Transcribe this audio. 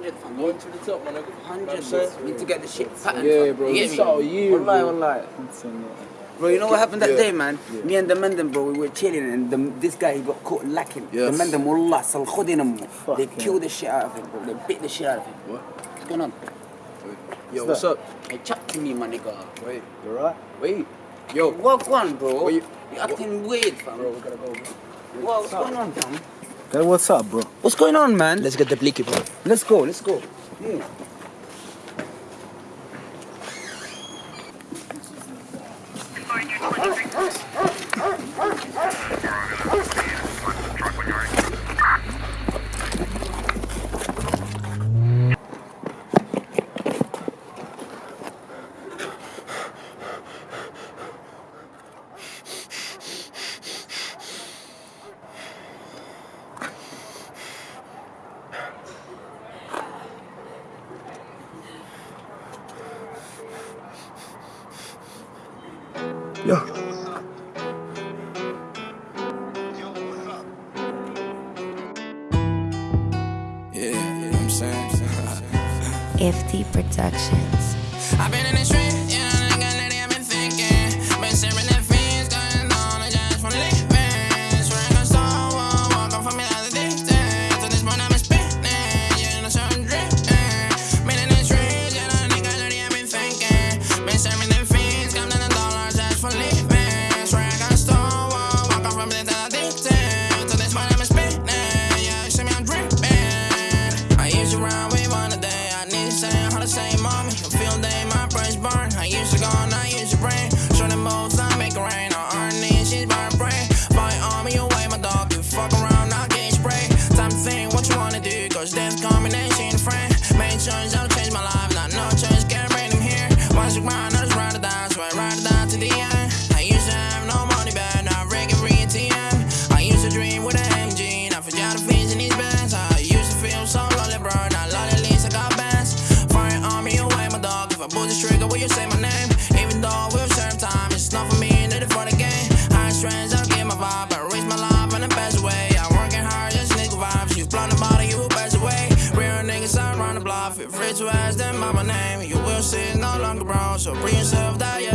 100 fam. Going to the top, man. 100 bro. Need to get the shit pattern. Yeah, fam. bro. You get It's me? all you, Wallahi, bro. wallahi. It's on that. Bro, you know what happened that Yeah. day, man? Me and the Mendem, bro, we were chilling, and the, this guy he got caught lacking. Yes. The Mendem, wallah, sal khudinam. They Fuck, killed the shit out of him, bro. They bit the shit out of him. What? What's going on? Yo, What's what's up? up? Hey, chat to me, my nigga. Wait, You alright? wait. Yo, what on, bro? What you, you- acting weird, fam. Bro, we gotta go, bro. What, what's going on, fam? Hey, what's up, bro? What's going on, man? Let's get the blicky, bro. Let's go, let's go. Yeah. Yo. Yeah, you I'm saying? FT Productions. I've been in the street, the block. If rich to ask them by my name, you will see no longer bro. So bring yourself tape.